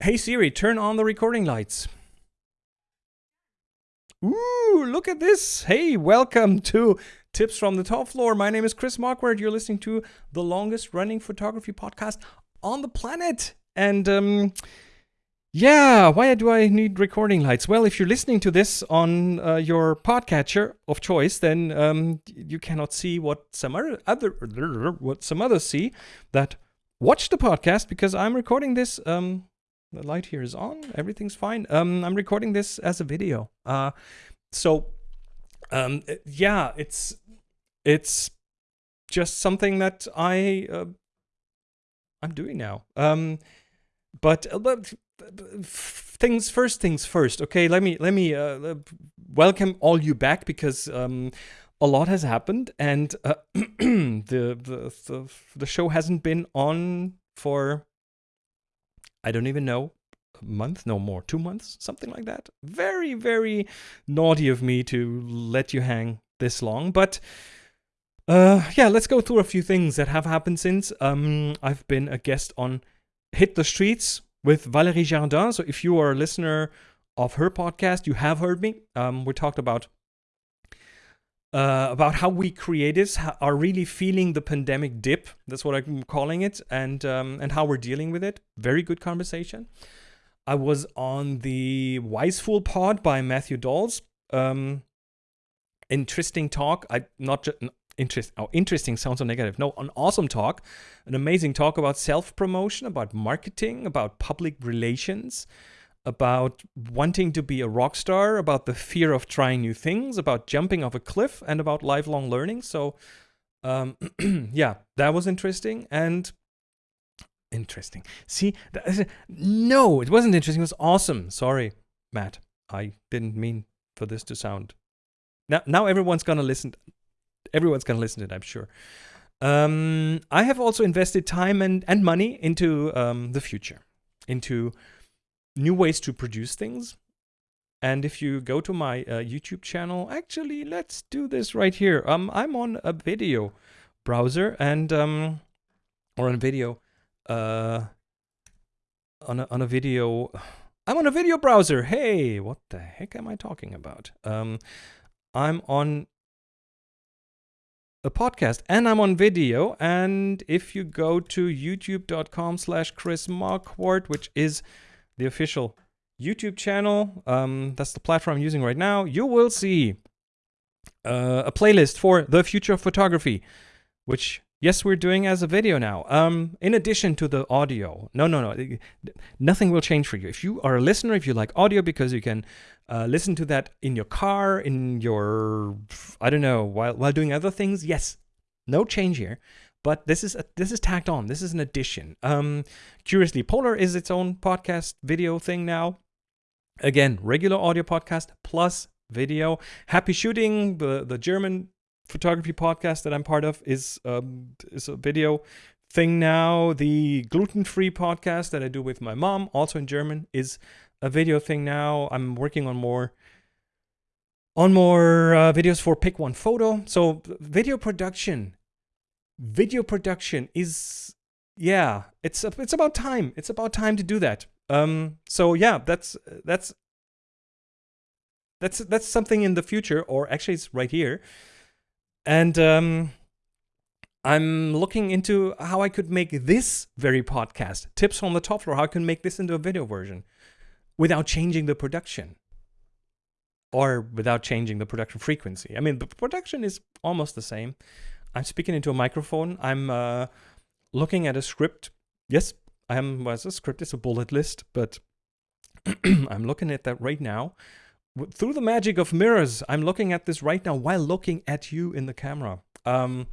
Hey Siri, turn on the recording lights. Ooh, look at this. Hey, welcome to Tips from the Top Floor. My name is Chris Marquardt. You're listening to the longest running photography podcast on the planet. And um, yeah, why do I need recording lights? Well, if you're listening to this on uh, your podcatcher of choice, then um, you cannot see what some other what some others see that watch the podcast because I'm recording this. Um, the light here is on. Everything's fine. Um, I'm recording this as a video. Uh, so um, yeah, it's it's just something that I uh, I'm doing now. Um, but, uh, but things first, things first. Okay, let me let me uh, welcome all you back because um, a lot has happened and uh, the, the the the show hasn't been on for I don't even know a month, no more, two months, something like that. Very very naughty of me to let you hang this long, but. Uh, yeah, let's go through a few things that have happened since. Um, I've been a guest on Hit the Streets with Valérie Jardin. So if you are a listener of her podcast, you have heard me. Um, we talked about uh, about how we creatives are really feeling the pandemic dip. That's what I'm calling it, and um, and how we're dealing with it. Very good conversation. I was on the Wise Fool Pod by Matthew Dolls. Um, interesting talk. I not just interest oh, interesting sounds so negative no an awesome talk an amazing talk about self-promotion about marketing about public relations about wanting to be a rock star about the fear of trying new things about jumping off a cliff and about lifelong learning. So um, yeah that was interesting and interesting. See no it wasn't interesting it was awesome. Sorry matt i didn't mean for this to sound now now everyone's gonna listen everyone's to listen to it, I'm sure. Um, I have also invested time and, and money into um, the future, into new ways to produce things. And if you go to my uh, YouTube channel, actually, let's do this right here. Um, I'm on a video browser and um, or on video, uh, on a on a video. I'm on a video browser. Hey, what the heck am I talking about? Um, I'm on a podcast and I'm on video. And if you go to youtube.com slash Chris Marquardt, which is the official YouTube channel, um, that's the platform I'm using right now, you will see uh, a playlist for the future of photography, which yes, we're doing as a video now. Um, in addition to the audio, no, no, no, nothing will change for you. If you are a listener, if you like audio, because you can uh, listen to that in your car, in your, I don't know, while while doing other things. Yes, no change here. But this is a, this is tacked on. This is an addition. Um, curiously, Polar is its own podcast video thing now. Again, regular audio podcast plus video. Happy shooting. The the German photography podcast that I'm part of is um, is a video thing now. The gluten free podcast that I do with my mom, also in German, is a video thing now. I'm working on more on more uh, videos for Pick One Photo. So video production, video production is yeah, it's it's about time. It's about time to do that. Um, so yeah, that's that's that's that's something in the future, or actually it's right here. And um, I'm looking into how I could make this very podcast, tips from the top floor, how I can make this into a video version without changing the production or without changing the production frequency. I mean, the production is almost the same. I'm speaking into a microphone. I'm uh, looking at a script. Yes, I am. Well, a script is a bullet list, but I'm looking at that right now. Through the magic of mirrors, I'm looking at this right now while looking at you in the camera. Um,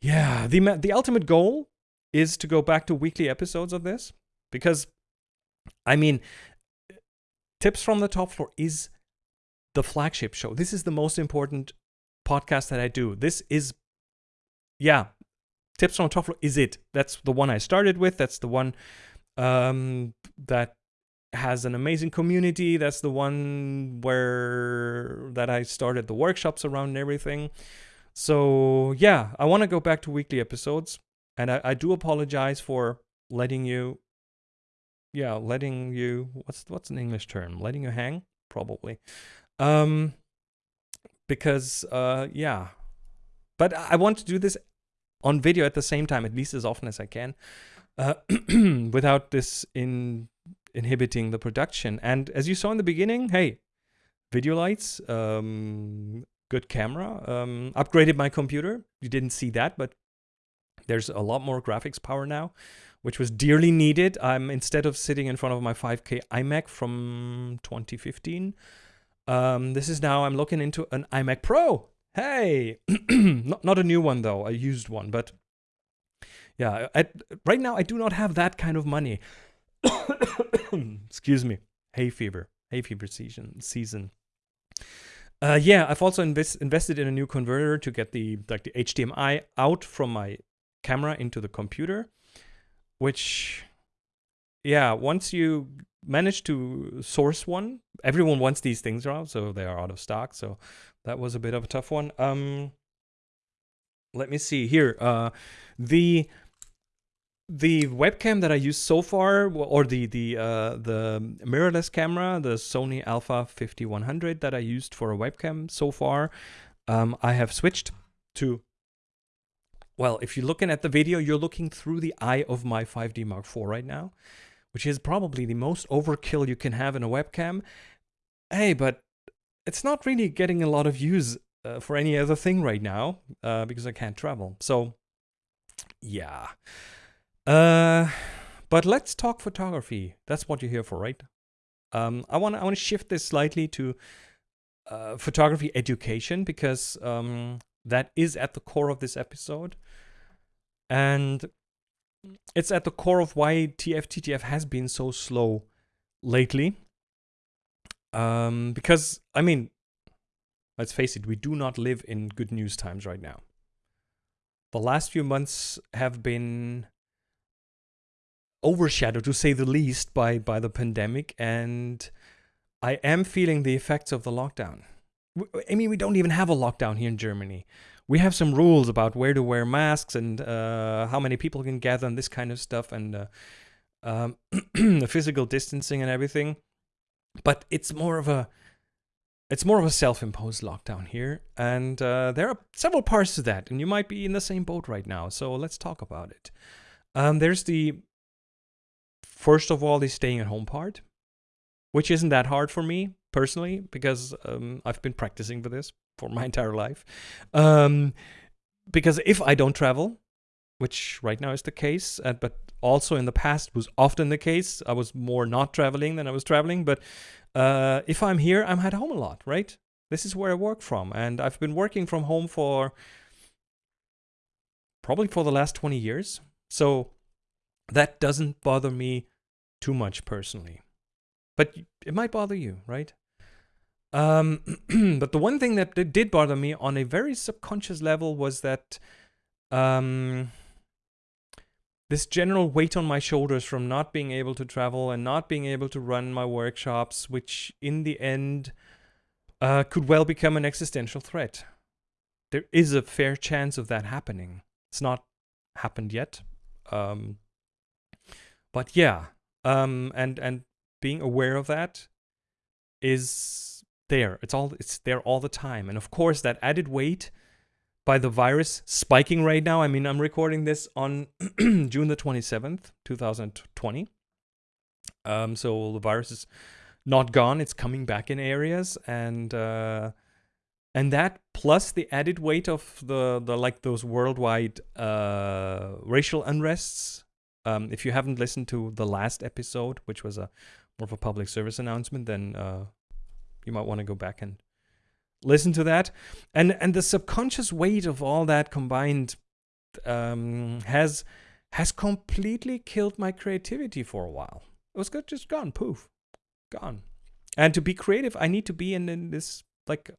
yeah, the the ultimate goal is to go back to weekly episodes of this because, I mean, Tips from the Top Floor is the flagship show. This is the most important podcast that I do. This is, yeah, Tips the Top is it. That's the one I started with. That's the one um, that has an amazing community. That's the one where that I started the workshops around and everything. So yeah, I want to go back to weekly episodes, and I, I do apologize for letting you yeah, letting you what's what's an English term? Letting you hang, probably. Um, because uh, yeah, but I want to do this on video at the same time, at least as often as I can, uh, without this in inhibiting the production. And as you saw in the beginning, hey, video lights, um, good camera, um, upgraded my computer. You didn't see that, but there's a lot more graphics power now, which was dearly needed. I'm instead of sitting in front of my 5K iMac from 2015, um, this is now I'm looking into an iMac Pro. Hey, not not a new one though, a used one, but yeah, I, right now I do not have that kind of money. Excuse me, hay fever, hay fever season season. Uh, yeah, I've also invest, invested in a new converter to get the like the HDMI out from my camera into the computer, which, yeah, once you manage to source one, everyone wants these things around, so they are out of stock. So that was a bit of a tough one. Um, let me see here. Uh, the the webcam that I used so far, or the the uh, the mirrorless camera, the Sony Alpha 5100 that I used for a webcam so far, um, I have switched to. Well, if you're looking at the video, you're looking through the eye of my 5D Mark IV right now, which is probably the most overkill you can have in a webcam. Hey, but it's not really getting a lot of use uh, for any other thing right now uh, because I can't travel. So, yeah. Uh, but let's talk photography. That's what you're here for, right? Um, I want I want to shift this slightly to uh, photography education because um, that is at the core of this episode, and it's at the core of why TFTTF has been so slow lately. Um, because I mean, let's face it, we do not live in good news times right now. The last few months have been overshadowed, to say the least, by by the pandemic, and I am feeling the effects of the lockdown. I mean, we don't even have a lockdown here in Germany. We have some rules about where to wear masks and uh, how many people can gather and this kind of stuff, and uh, um, the physical distancing and everything. But it's more of a it's more of a self-imposed lockdown here, and uh, there are several parts to that, and you might be in the same boat right now. So let's talk about it. Um, there's the First of all, the staying at home part, which isn't that hard for me personally because um, I've been practicing for this for my entire life. Um, because if I don't travel, which right now is the case, uh, but also in the past was often the case, I was more not traveling than I was traveling. But uh, if I'm here, I'm at home a lot, right? This is where I work from, and I've been working from home for probably for the last 20 years. So that doesn't bother me too much personally. But it might bother you, right? Um, but the one thing that did bother me on a very subconscious level was that um, this general weight on my shoulders from not being able to travel and not being able to run my workshops, which in the end uh, could well become an existential threat. There is a fair chance of that happening. It's not happened yet. Um, but yeah, um, and and being aware of that is there. It's all it's there all the time, and of course that added weight by the virus spiking right now. I mean, I'm recording this on June the 27th, 2020. Um, so the virus is not gone; it's coming back in areas, and uh, and that plus the added weight of the the like those worldwide uh, racial unrests um, if you haven't listened to the last episode, which was a more of a public service announcement, then uh, you might want to go back and listen to that. And and the subconscious weight of all that combined um, has has completely killed my creativity for a while. It was just gone, poof, gone. And to be creative, I need to be in, in this like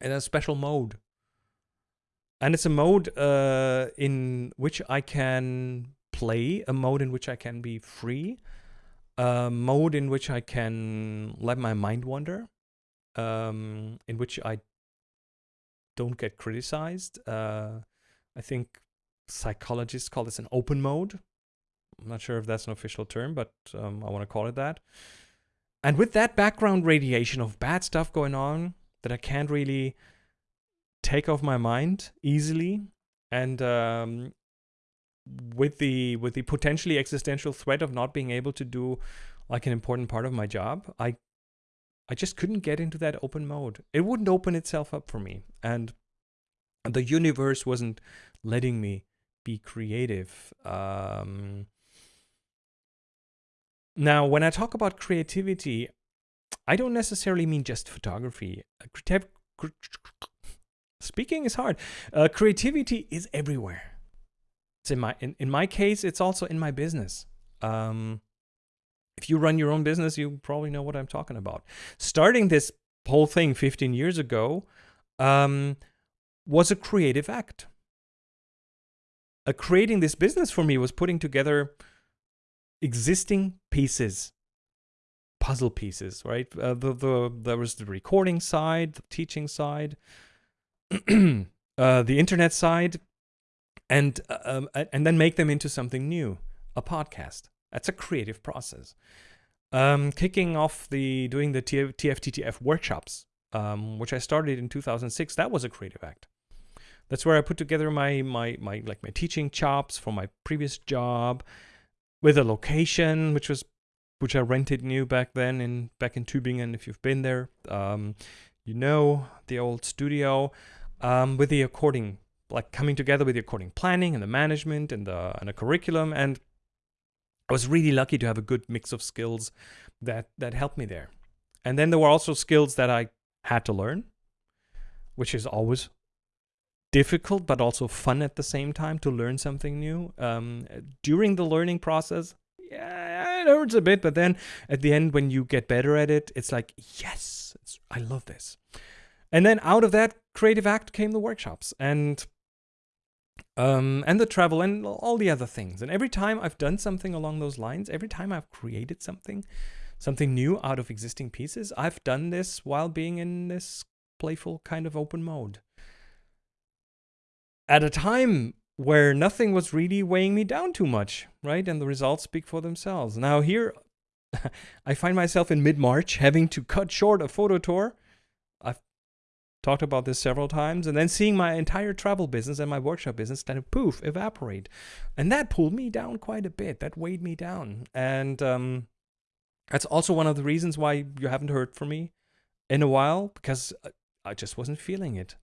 in a special mode. And it's a mode uh, in which I can play, a mode in which I can be free, a mode in which I can let my mind wander, um, in which I don't get criticized. Uh, I think psychologists call this an open mode, I'm not sure if that's an official term, but um, I want to call it that. And with that background radiation of bad stuff going on that I can't really take off my mind easily, and um, with the with the potentially existential threat of not being able to do like an important part of my job, I I just couldn't get into that open mode. It wouldn't open itself up for me, and the universe wasn't letting me be creative. Um, now, when I talk about creativity, I don't necessarily mean just photography. Speaking is hard. Uh, creativity is everywhere. It's in my in, in my case, it's also in my business. Um, if you run your own business, you probably know what I'm talking about. Starting this whole thing 15 years ago um, was a creative act. Uh, creating this business for me was putting together existing pieces, puzzle pieces, right? Uh, the, the, there was the recording side, the teaching side, uh, the internet side, and, uh, um, and then make them into something new, a podcast. That's a creative process. Um, kicking off the doing the TF, TFTTF workshops, um, which I started in 2006, that was a creative act. That's where I put together my my my like my teaching chops from my previous job, with a location which was which I rented new back then in back in Tübingen. If you've been there, um, you know the old studio um, with the according like coming together with the according planning and the management and the and the curriculum and I was really lucky to have a good mix of skills that that helped me there. And then there were also skills that I had to learn, which is always difficult but also fun at the same time to learn something new. Um, during the learning process, yeah, it hurts a bit, but then at the end, when you get better at it, it's like, yes, it's, I love this. And then out of that creative act came the workshops. And um, and the travel and all the other things. And every time I've done something along those lines, every time I've created something, something new out of existing pieces, I've done this while being in this playful kind of open mode. At a time where nothing was really weighing me down too much, right? And the results speak for themselves. Now here, I find myself in mid-March having to cut short a photo tour talked about this several times, and then seeing my entire travel business and my workshop business kind of poof, evaporate. And that pulled me down quite a bit. That weighed me down. And um, that's also one of the reasons why you haven't heard from me in a while, because I just wasn't feeling it.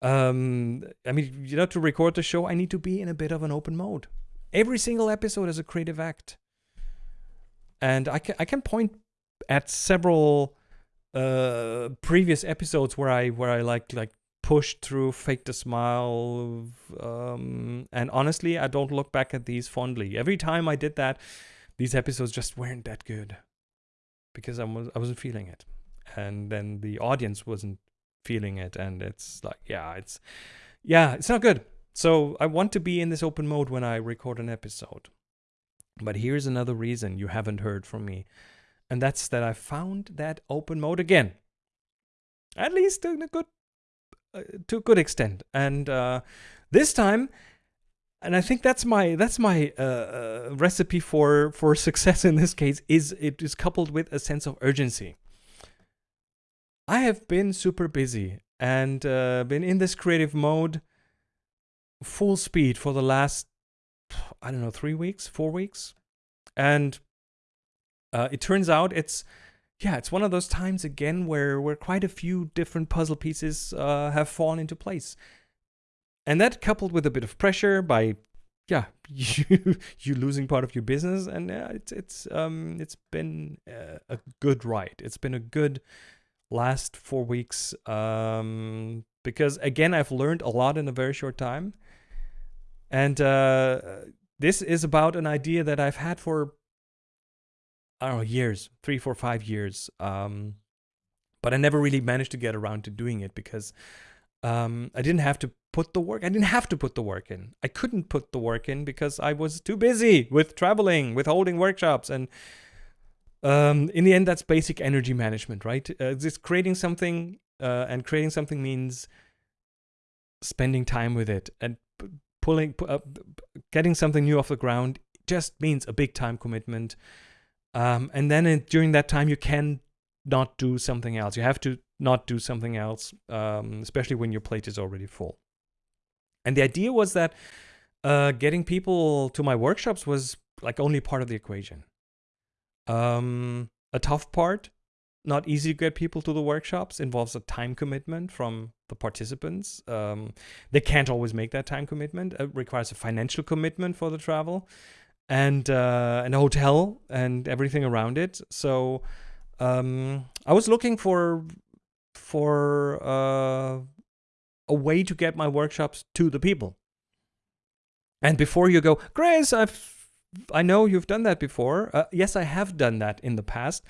Um, I mean, you know, to record the show, I need to be in a bit of an open mode. Every single episode is a creative act. And I can, I can point at several uh, previous episodes where I where I like like pushed through, faked a smile, um, and honestly, I don't look back at these fondly. Every time I did that, these episodes just weren't that good because I was I wasn't feeling it, and then the audience wasn't feeling it, and it's like yeah, it's yeah, it's not good. So I want to be in this open mode when I record an episode. But here's another reason you haven't heard from me and that's that I found that open mode again. At least to a good, uh, to a good extent. And uh, this time, and I think that's my that's my uh, uh, recipe for for success in this case is it is coupled with a sense of urgency. I have been super busy and uh, been in this creative mode full speed for the last I don't know three weeks, four weeks, and uh, it turns out it's yeah, it's one of those times again where where quite a few different puzzle pieces uh, have fallen into place, and that coupled with a bit of pressure by yeah you you losing part of your business, and uh, it's it's um it's been uh, a good ride. It's been a good last four weeks um because again I've learned a lot in a very short time, and uh, this is about an idea that I've had for I don't know, years, three, four, five years. Um, but I never really managed to get around to doing it because um, I didn't have to put the work. I didn't have to put the work in. I couldn't put the work in because I was too busy with traveling, with holding workshops, and um, in the end, that's basic energy management, right? Uh, just creating something, uh, and creating something means spending time with it and pulling, uh, getting something new off the ground just means a big time commitment. Um, and then in, during that time, you can not do something else. You have to not do something else, um, especially when your plate is already full. And the idea was that uh, getting people to my workshops was like only part of the equation. Um, a tough part, not easy to get people to the workshops, involves a time commitment from the participants. Um, they can't always make that time commitment. It requires a financial commitment for the travel and uh, hotel and everything around it. So um, I was looking for for uh, a way to get my workshops to the people. And before you go, Grace, I've I know you've done that before. Uh, yes, I have done that in the past.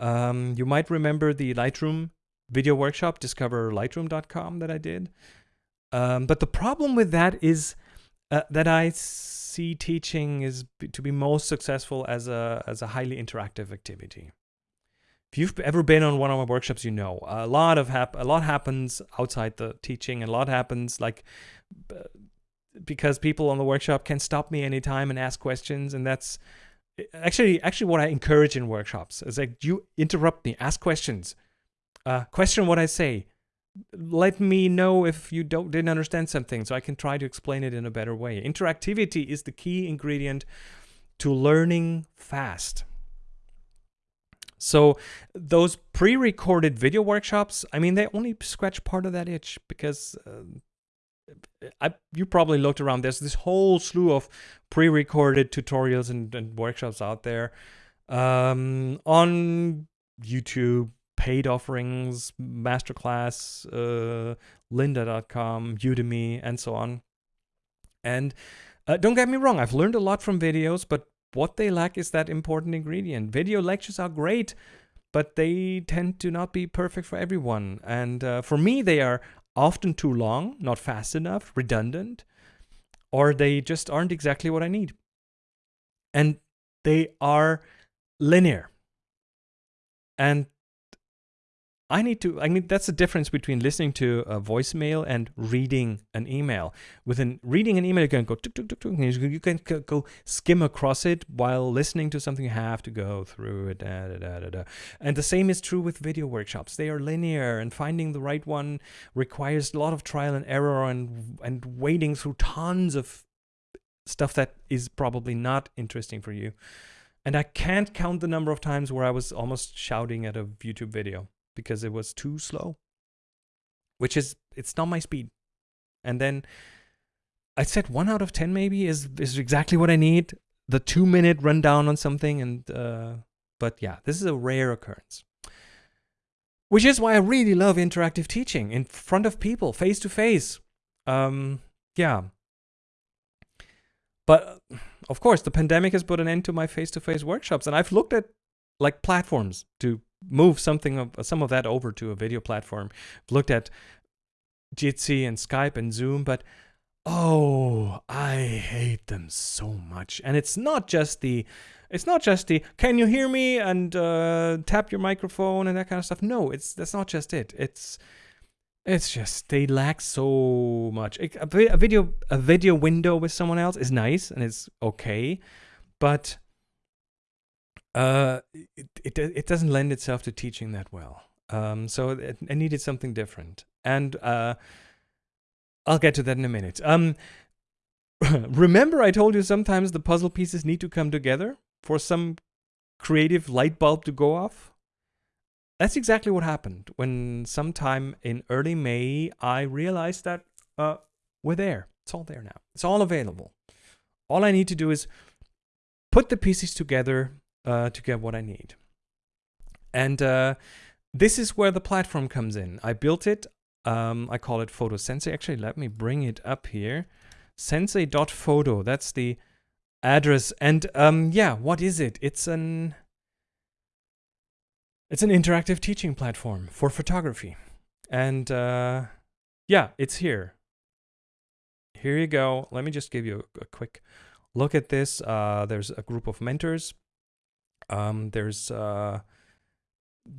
Um, you might remember the Lightroom video workshop, discoverlightroom.com that I did. Um, but the problem with that is uh, that I see teaching is to be most successful as a as a highly interactive activity. If you've ever been on one of my workshops, you know a lot of hap- a lot happens outside the teaching, and a lot happens like because people on the workshop can stop me anytime and ask questions, and that's actually actually what I encourage in workshops. Is like you interrupt me, ask questions, uh, question what I say, let me know if you don't didn't understand something, so I can try to explain it in a better way. Interactivity is the key ingredient to learning fast. So those pre-recorded video workshops, I mean, they only scratch part of that itch because uh, I, you probably looked around. There's this whole slew of pre-recorded tutorials and, and workshops out there um, on YouTube, paid offerings, Masterclass, uh, lynda.com, Udemy, and so on. And uh, don't get me wrong, I've learned a lot from videos, but what they lack is that important ingredient. Video lectures are great, but they tend to not be perfect for everyone. And uh, for me, they are often too long, not fast enough, redundant, or they just aren't exactly what I need. And they are linear. And I need to, I mean, that's the difference between listening to a voicemail and reading an email. With an reading an email, you can go, tuk, tuk, tuk, tuk, you can go skim across it while listening to something, you have to go through it. Da, da, da, da, And the same is true with video workshops. They are linear and finding the right one requires a lot of trial and error and, and wading through tons of stuff that is probably not interesting for you. And I can't count the number of times where I was almost shouting at a YouTube video because it was too slow, which is, it's not my speed. And then I said one out of 10 maybe is, is exactly what I need. The two minute rundown on something. And, uh, but yeah, this is a rare occurrence. Which is why I really love interactive teaching in front of people, face to face. Um, yeah. But of course, the pandemic has put an end to my face to face workshops. And I've looked at like platforms to move something of some of that over to a video platform. I've Looked at Jitsi and Skype and Zoom, but oh, I hate them so much. And it's not just the it's not just the can you hear me and uh, tap your microphone and that kind of stuff. No, it's that's not just it. It's it's just they lack so much. A, a video a video window with someone else is nice and it's okay, but uh, it, it, it doesn't lend itself to teaching that well. Um, so it, I needed something different. And uh, I'll get to that in a minute. Um, remember I told you sometimes the puzzle pieces need to come together for some creative light bulb to go off? That's exactly what happened when sometime in early May, I realized that uh, we're there. It's all there now. It's all available. All I need to do is put the pieces together uh, to get what I need. And uh, this is where the platform comes in. I built it. Um, I call it Photo Sensei. Actually, let me bring it up here. Sensei.photo. That's the address. And um, yeah, what is it? It's an it's an interactive teaching platform for photography. And uh, yeah, it's here. Here you go. Let me just give you a, a quick look at this. Uh, there's a group of mentors um, there's uh,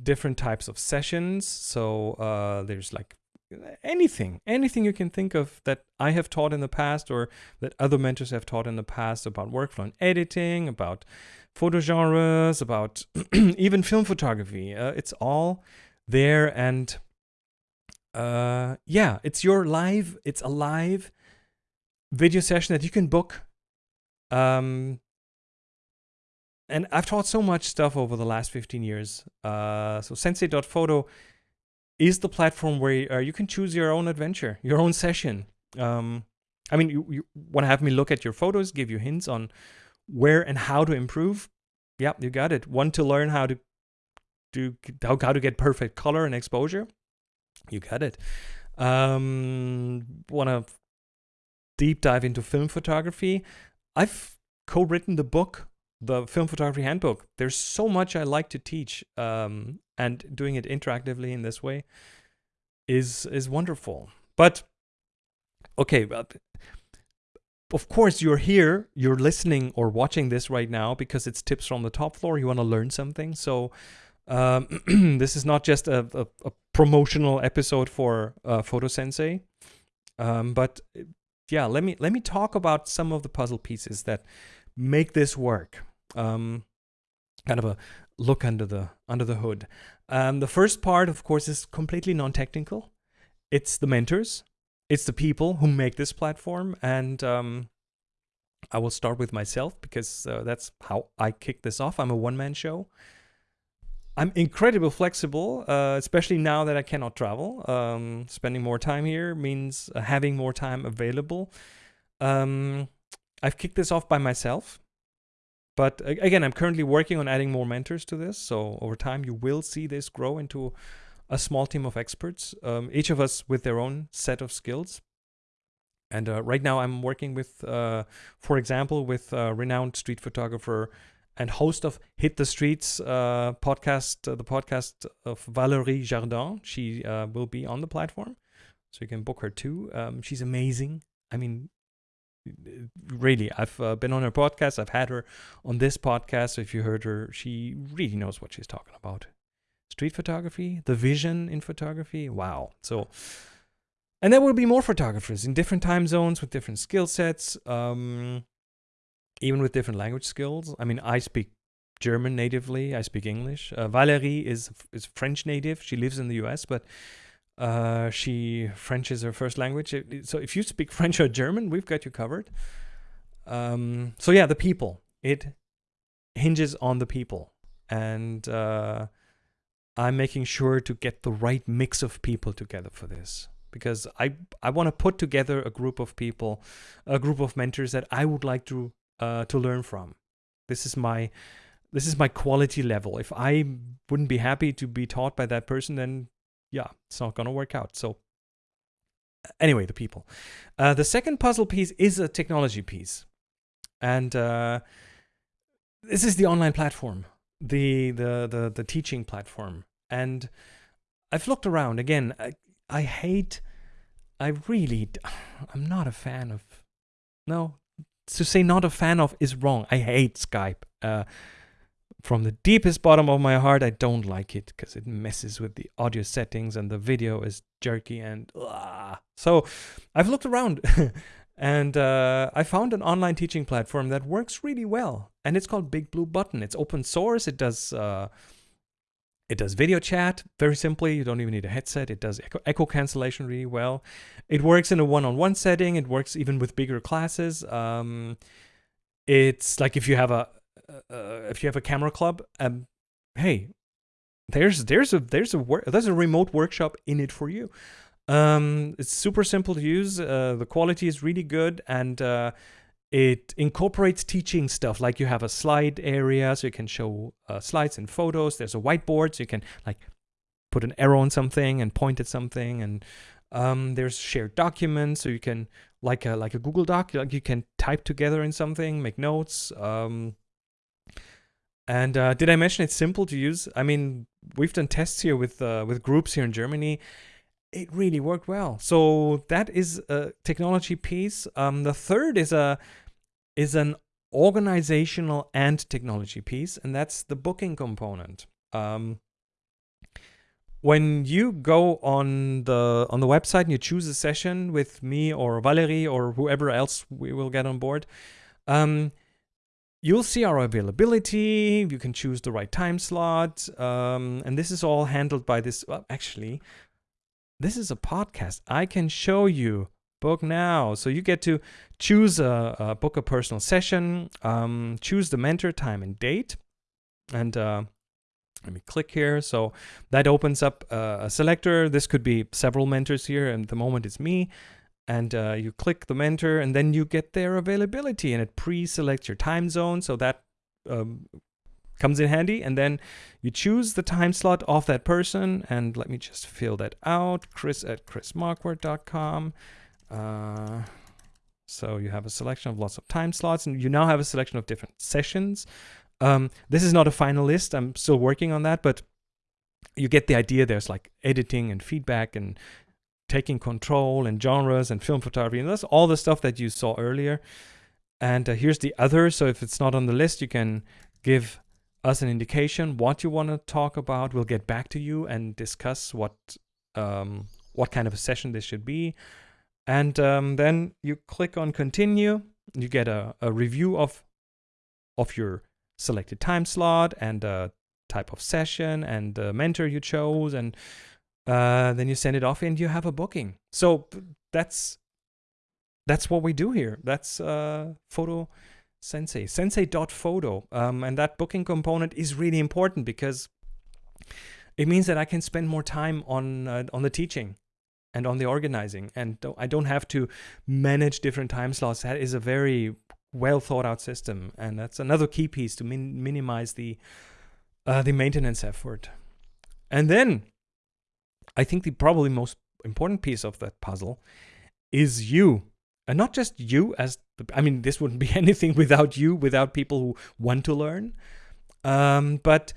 different types of sessions. So uh, there's like anything, anything you can think of that I have taught in the past or that other mentors have taught in the past about workflow and editing, about photo genres, about even film photography. Uh, it's all there and uh, yeah, it's your live, it's a live video session that you can book. Um, and I've taught so much stuff over the last 15 years. Uh, so sensei.photo is the platform where uh, you can choose your own adventure, your own session. Um, I mean, you, you want to have me look at your photos, give you hints on where and how to improve. Yeah, you got it. Want to learn how to do how, how to get perfect color and exposure? You got it. Um, want to deep dive into film photography? I've co-written the book the film photography handbook. There's so much I like to teach, um, and doing it interactively in this way is is wonderful. But okay, uh, of course you're here, you're listening or watching this right now because it's tips from the top floor. You want to learn something, so um, this is not just a, a, a promotional episode for uh, Photo Sensei, um, but yeah, let me let me talk about some of the puzzle pieces that make this work um, kind of a look under the under the hood. Um, the first part, of course, is completely non-technical. It's the mentors, it's the people who make this platform, and um, I will start with myself because uh, that's how I kick this off. I'm a one-man show. I'm incredibly flexible, uh, especially now that I cannot travel. Um, spending more time here means uh, having more time available. Um, I've kicked this off by myself. But again, I'm currently working on adding more mentors to this. So over time, you will see this grow into a small team of experts, um, each of us with their own set of skills. And uh, right now, I'm working with, uh, for example, with a renowned street photographer and host of Hit the Streets uh, podcast, uh, the podcast of Valerie Jardin. She uh, will be on the platform, so you can book her too. Um, she's amazing. I mean, really i've uh, been on her podcast. I've had her on this podcast. If you heard her she really knows what she's talking about. Street photography the vision in photography wow. So and there will be more photographers in different time zones with different skill sets um, even with different language skills. I mean i speak german natively. I speak english. Uh, valerie is is french native. She lives in the us but uh, she French is her first language. So if you speak French or German, we've got you covered. Um, so yeah, the people. It hinges on the people, and uh, I'm making sure to get the right mix of people together for this because I I want to put together a group of people, a group of mentors that I would like to uh, to learn from. This is my this is my quality level. If I wouldn't be happy to be taught by that person, then yeah, it's not going to work out. So anyway, the people. Uh, the second puzzle piece is a technology piece. And uh, this is the online platform, the, the, the, the teaching platform. And I've looked around again. I, I hate, I really, I'm not a fan of, no, to say not a fan of is wrong. I hate Skype. Uh, from the deepest bottom of my heart, I don't like it because it messes with the audio settings and the video is jerky and uh, so I've looked around and uh, I found an online teaching platform that works really well and it's called Big Blue Button. It's open source. It does uh, it does video chat very simply. You don't even need a headset. It does echo, echo cancellation really well. It works in a one-on-one -on -one setting. It works even with bigger classes. Um, it's like if you have a uh, if you have a camera club, um, hey, there's there's a there's a work there's a remote workshop in it for you. Um, it's super simple to use. Uh, the quality is really good, and uh, it incorporates teaching stuff. Like you have a slide area, so you can show uh, slides and photos. There's a whiteboard, so you can like put an arrow on something and point at something, and um, there's shared documents, so you can like a like a Google Doc, like you can type together in something, make notes. Um, and uh, did I mention it's simple to use? I mean, we've done tests here with uh, with groups here in Germany. It really worked well. So that is a technology piece. Um, the third is a is an organizational and technology piece, and that's the booking component. Um, when you go on the on the website and you choose a session with me or Valerie or whoever else we will get on board, um, you'll see our availability. You can choose the right time slot, um, and this is all handled by this. Well, actually, this is a podcast. I can show you book now. So you get to choose a, a book a personal session, um, choose the mentor time and date, and uh, let me click here. So that opens up uh, a selector. This could be several mentors here, and the moment it's me. And uh, you click the mentor, and then you get their availability, and it pre-selects your time zone, so that um, comes in handy. And then you choose the time slot of that person, and let me just fill that out. Chris at chrismarquardt.com Uh, so you have a selection of lots of time slots, and you now have a selection of different sessions. Um, this is not a final list. I'm still working on that, but you get the idea. There's like editing and feedback and taking control and genres and film photography. And that's all the stuff that you saw earlier. And uh, here's the other. So if it's not on the list, you can give us an indication what you want to talk about. We'll get back to you and discuss what um, what kind of a session this should be. And um, then you click on continue. You get a, a review of of your selected time slot and the type of session and the mentor you chose and uh, then you send it off and you have a booking. So that's that's what we do here. That's uh, photo sensei sensei sensei.photo um, and that booking component is really important because it means that i can spend more time on uh, on the teaching and on the organizing and i don't have to manage different time slots. That is a very well thought out system, and that's another key piece to min minimize the uh, the maintenance effort. And then, I think the probably most important piece of that puzzle is you, and not just you as the, I mean, this wouldn't be anything without you, without people who want to learn. Um, but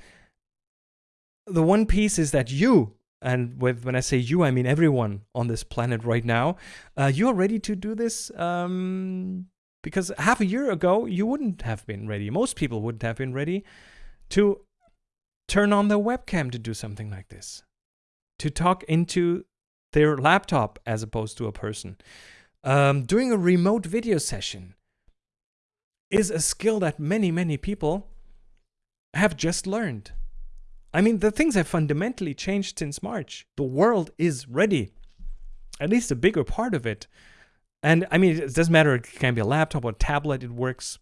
the one piece is that you and with when I say you, I mean everyone on this planet right now. Uh, you are ready to do this um, because half a year ago, you wouldn't have been ready. Most people wouldn't have been ready to turn on their webcam to do something like this, to talk into their laptop as opposed to a person. Um, doing a remote video session is a skill that many, many people have just learned. I mean, the things have fundamentally changed since March. The world is ready, at least a bigger part of it. And I mean, it doesn't matter. It can be a laptop or a tablet. It works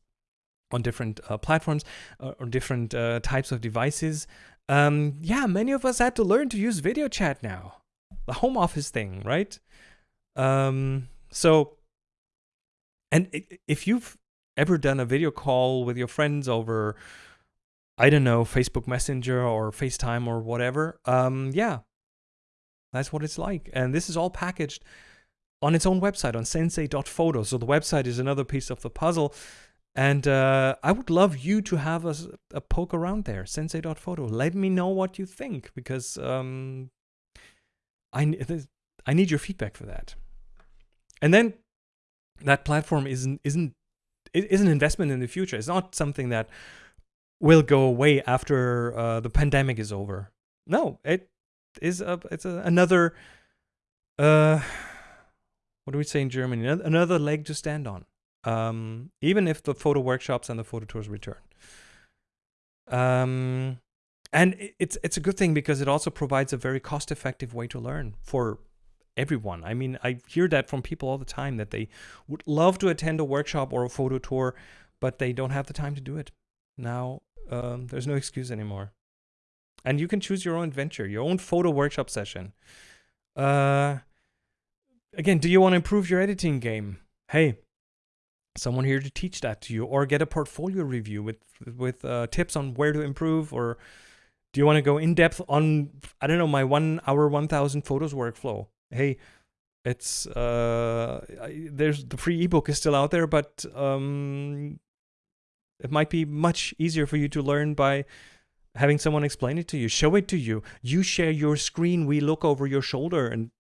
on different uh, platforms uh, or different uh, types of devices. Um, yeah, many of us had to learn to use video chat now. The home office thing, right? Um, so, and if you've ever done a video call with your friends over, I don't know, Facebook Messenger or FaceTime or whatever, um, yeah, that's what it's like. And this is all packaged on its own website on sensei.photo. So the website is another piece of the puzzle. And uh, I would love you to have a, a poke around there, sensei.photo. Let me know what you think because um, I, I need your feedback for that. And then that platform isn't isn't it is an investment in the future. It's not something that will go away after uh, the pandemic is over. No, it is a it's a, another uh, what do we say in Germany? Another leg to stand on. Um, even if the photo workshops and the photo tours return. Um, and it's it's a good thing because it also provides a very cost-effective way to learn for everyone. I mean, I hear that from people all the time that they would love to attend a workshop or a photo tour, but they don't have the time to do it. Now, um, there's no excuse anymore. And you can choose your own adventure, your own photo workshop session. Uh, again, do you want to improve your editing game? Hey, someone here to teach that to you, or get a portfolio review with with uh, tips on where to improve, or do you want to go in depth on I don't know my one hour one thousand photos workflow? Hey, it's uh, I, there's the free ebook is still out there, but um, it might be much easier for you to learn by having someone explain it to you, show it to you. You share your screen, we look over your shoulder and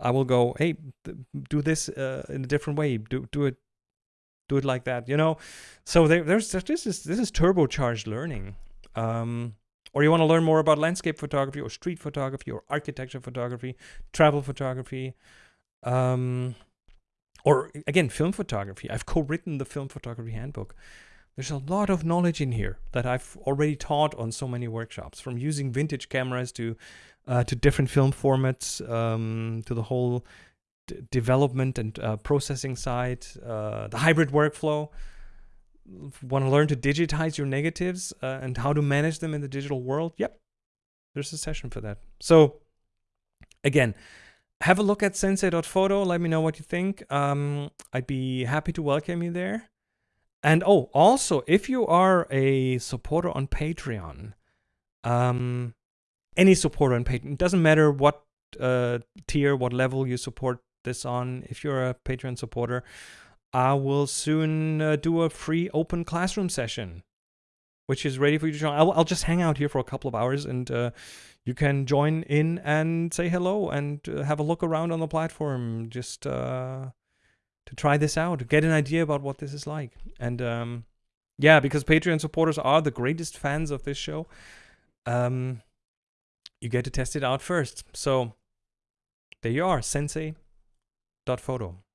I will go, hey, do this uh, in a different way. Do do it, do it like that. You know. So there, there's this is this is turbocharged learning. Um, or you want to learn more about landscape photography or street photography or architecture photography, travel photography, um, or again, film photography. I've co written the film photography handbook. There's a lot of knowledge in here that I've already taught on so many workshops, from using vintage cameras to uh, to different film formats, um, to the whole development and uh, processing side, uh, the hybrid workflow. Want to learn to digitize your negatives uh, and how to manage them in the digital world? Yep, there's a session for that. So, again, have a look at sensei.photo. Let me know what you think. Um, I'd be happy to welcome you there. And oh, also, if you are a supporter on Patreon, um, any supporter on Patreon, it doesn't matter what uh, tier, what level you support this on. If you're a Patreon supporter, I will soon uh, do a free open classroom session, which is ready for you to join. I'll, I'll just hang out here for a couple of hours and uh, you can join in and say hello and uh, have a look around on the platform. Just uh, to try this out, get an idea about what this is like. And um, yeah, because Patreon supporters are the greatest fans of this show, um, you get to test it out first. So there you are, sensei.photo.